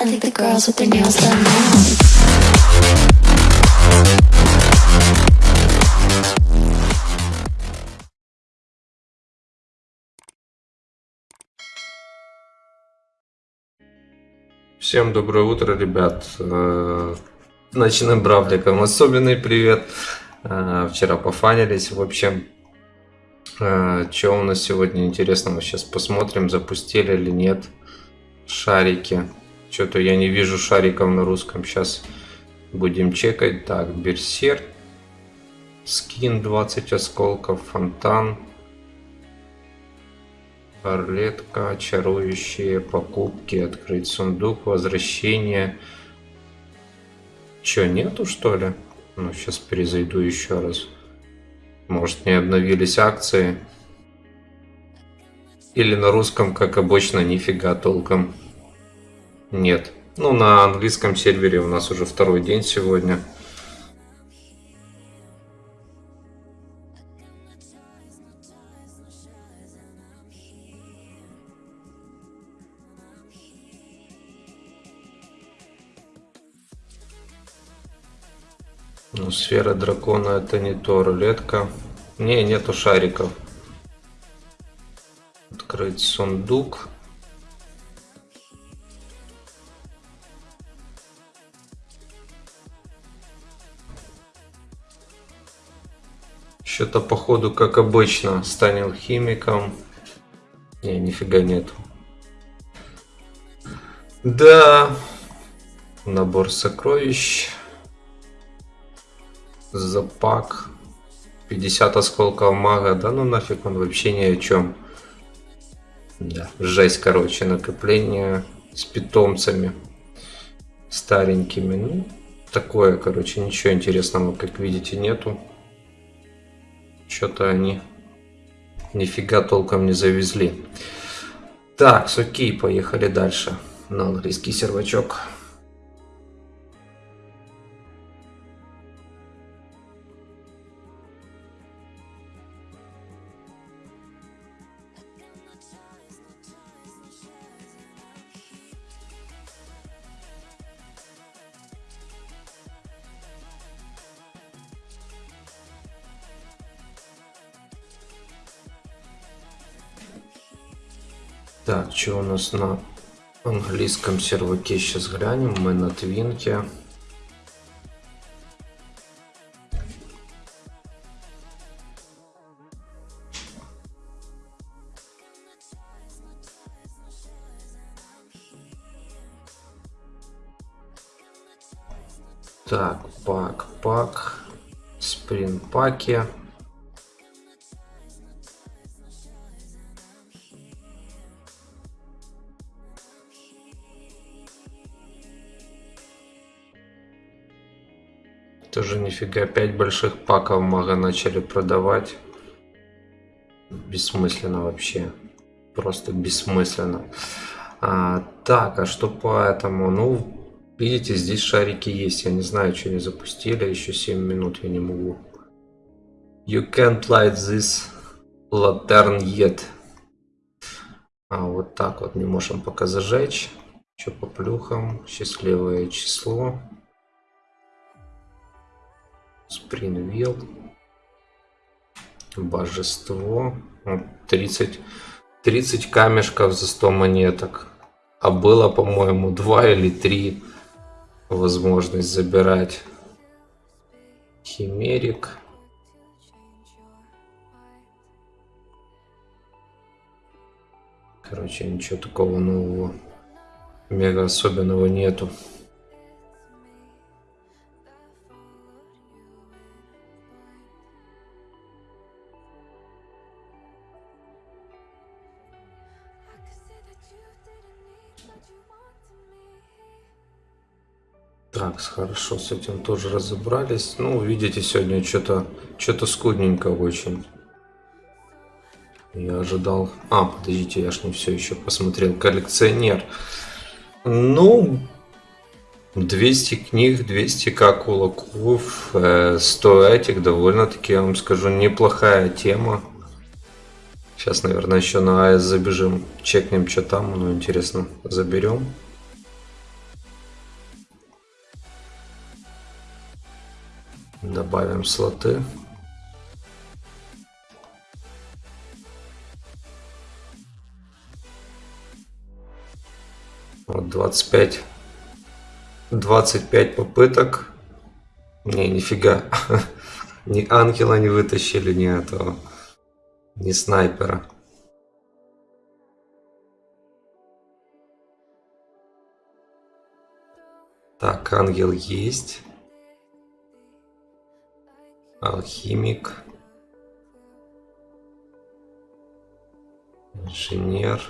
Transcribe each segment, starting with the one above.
I think the girls with their nails done now. Всем доброе утро, ребят. Э, Ночным бравликам особенный привет. Э, Вчера пофанились. В общем, что у нас сегодня интересного? Сейчас посмотрим, запустили или нет шарики. Что-то я не вижу шариков на русском. Сейчас будем чекать. Так, Берсер. Скин 20 осколков. Фонтан. Орлетка, чарующие покупки, открыть сундук, возвращение. Че, нету что ли? Ну, сейчас перезайду еще раз. Может, не обновились акции. Или на русском, как обычно, нифига толком. Нет. Ну, на английском сервере у нас уже второй день сегодня. Ну, сфера дракона это не то, рулетка. Не, нету шариков. Открыть сундук. Что-то походу, как обычно, станет химиком. Не, нифига нету. Да. Набор сокровищ. Запак. 50 осколков мага. Да ну нафиг он вообще ни о чем. Да, жесть, короче, накопление с питомцами старенькими. Ну, такое, короче, ничего интересного, как видите, нету. Что-то они нифига толком не завезли. Так, окей, поехали дальше на английский сервачок. Так, что у нас на английском серваке? Сейчас глянем. Мы на твинке. Так, пак, пак, спринт паки. Тоже нифига, 5 больших паков мага начали продавать. Бессмысленно вообще. Просто бессмысленно. А, так, а что по этому? Ну, видите, здесь шарики есть. Я не знаю, что они запустили. Еще 7 минут я не могу. You can't light this lantern yet. А, вот так вот не можем пока зажечь. Что по плюхам? Счастливое число. Спринвилл. Божество. 30, 30 камешков за 100 монеток. А было, по-моему, 2 или 3 возможность забирать. Химерик. Короче, ничего такого нового, мега особенного нету. Так, хорошо, с этим тоже разобрались. Ну, видите, сегодня что-то что-то скудненько очень. Я ожидал... А, подождите, я ж не все еще посмотрел. Коллекционер. Ну, 200 книг, 200 как кулаков, 100 этих, довольно-таки, я вам скажу, неплохая тема. Сейчас, наверное, еще на АЭС забежим, чекнем, что там, ну, интересно, заберем. Добавим слоты. Вот 25. 25 попыток. Не, нифига. Ни ангела не вытащили, ни этого. Ни снайпера. Так, ангел есть. Алхимик. Инженер.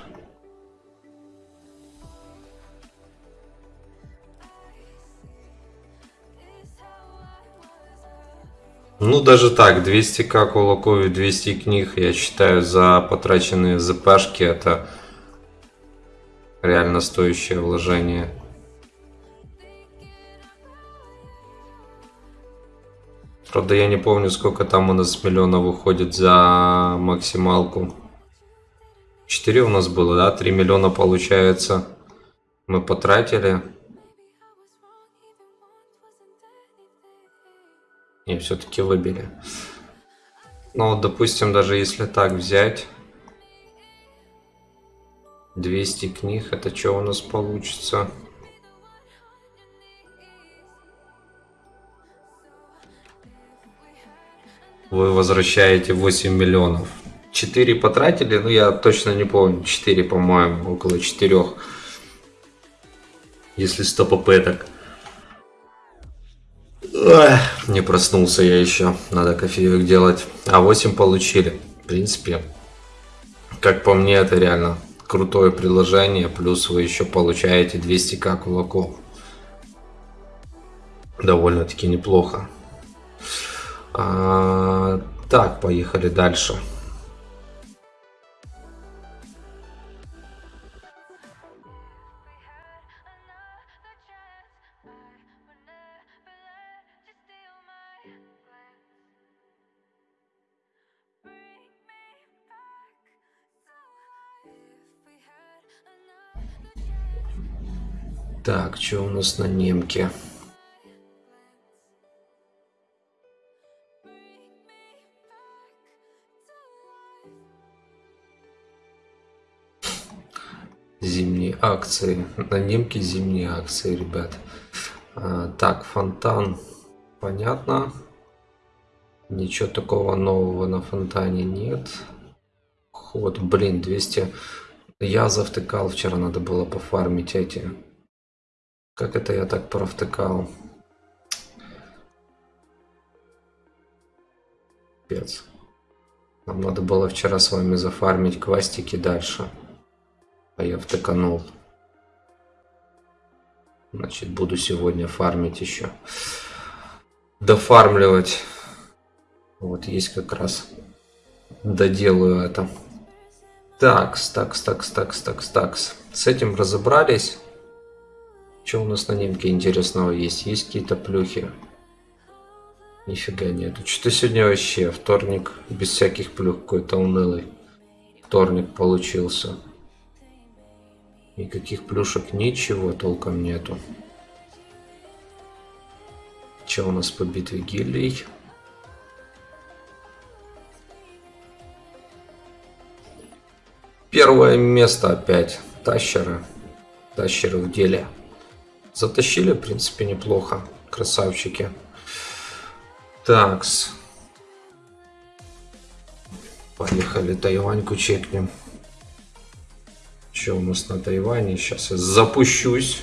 Ну, даже так, 200к кулаков и 200 книг, я считаю, за потраченные ЗПшки это реально стоящее вложение. Правда, я не помню, сколько там у нас миллионов выходит за максималку. 4 у нас было, да? 3 миллиона получается. Мы потратили. И все-таки выбили. Ну вот, допустим, даже если так взять. 200 книг, это что у нас получится? Вы возвращаете 8 миллионов. 4 потратили, ну я точно не помню, 4, по-моему, около 4. Если 100 попыток. Эх, не проснулся я еще. Надо кофеек делать. А 8 получили. В принципе, как по мне, это реально крутое приложение. Плюс вы еще получаете 200к кулаков. Довольно-таки неплохо. А, так, поехали дальше. Так, что у нас на немке? Акции. На немке зимние акции, ребят. А, так, фонтан. Понятно. Ничего такого нового на фонтане нет. Ход, блин, 200. Я завтыкал вчера, надо было пофармить эти как это я так провтыкал? Пец. Нам надо было вчера с вами зафармить квастики дальше. А я втыканул. Значит, буду сегодня фармить еще. Дофармливать. Вот есть как раз. Доделаю это. Такс, такс, такс, такс, такс, такс. С этим разобрались. Что у нас на немке интересного есть? Есть какие-то плюхи? Нифига нету. Что-то сегодня вообще вторник без всяких плюх какой-то унылый. Вторник получился. Никаких плюшек, ничего толком нету. Что у нас по битве гильдий? Первое место опять. Тащеры. Тащеры в деле. Затащили, в принципе, неплохо. Красавчики. Такс. Поехали Тайваньку чекнем. Что у нас на Тайване? Сейчас я запущусь.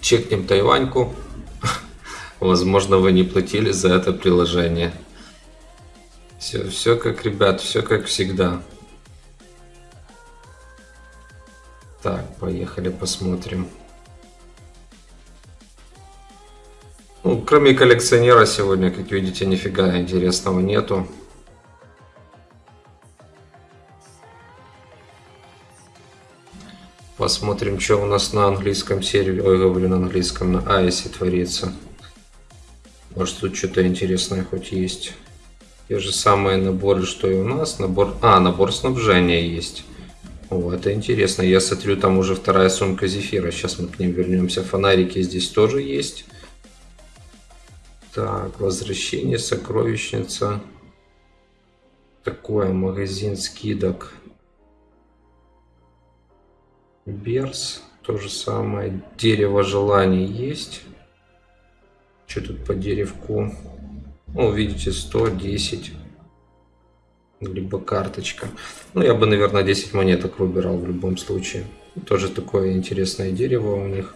Чекнем Тайваньку. Возможно, вы не платили за это приложение. Все, все как, ребят, все как всегда. Так, поехали посмотрим. Ну, кроме коллекционера сегодня, как видите, нифига интересного нету. Посмотрим, что у нас на английском сервере, ой, говорю на английском, на Айсе творится. Может тут что-то интересное хоть есть. Те же самые наборы, что и у нас. Набор... А, набор снабжения есть. О, это интересно. Я смотрю, там уже вторая сумка зефира. Сейчас мы к ним вернемся. Фонарики здесь тоже есть. Так, возвращение, сокровищница. Такое, магазин скидок. Берс, то же самое. Дерево желаний есть. Что тут по деревку? Ну, видите, 110. Либо карточка. Ну, я бы, наверное, 10 монеток выбирал в любом случае. Тоже такое интересное дерево у них.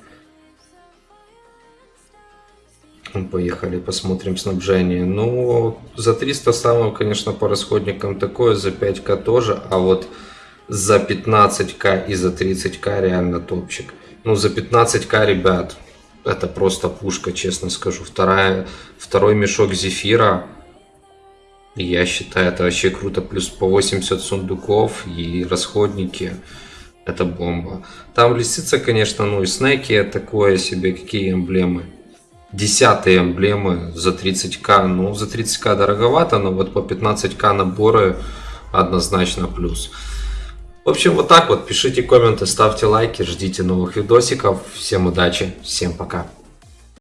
Поехали, посмотрим снабжение. Ну, за 300 самого, конечно, по расходникам такое, за 5к тоже, а вот за 15к и за 30к реально топчик. Ну, за 15к, ребят, это просто пушка, честно скажу. Вторая, второй мешок зефира, я считаю, это вообще круто. Плюс по 80 сундуков и расходники. Это бомба. Там лисица, конечно, ну и снеки такое себе. Какие эмблемы? Десятые эмблемы за 30к. Ну, за 30к дороговато, но вот по 15к наборы однозначно плюс. В общем, вот так вот. Пишите комменты, ставьте лайки, ждите новых видосиков. Всем удачи, всем пока.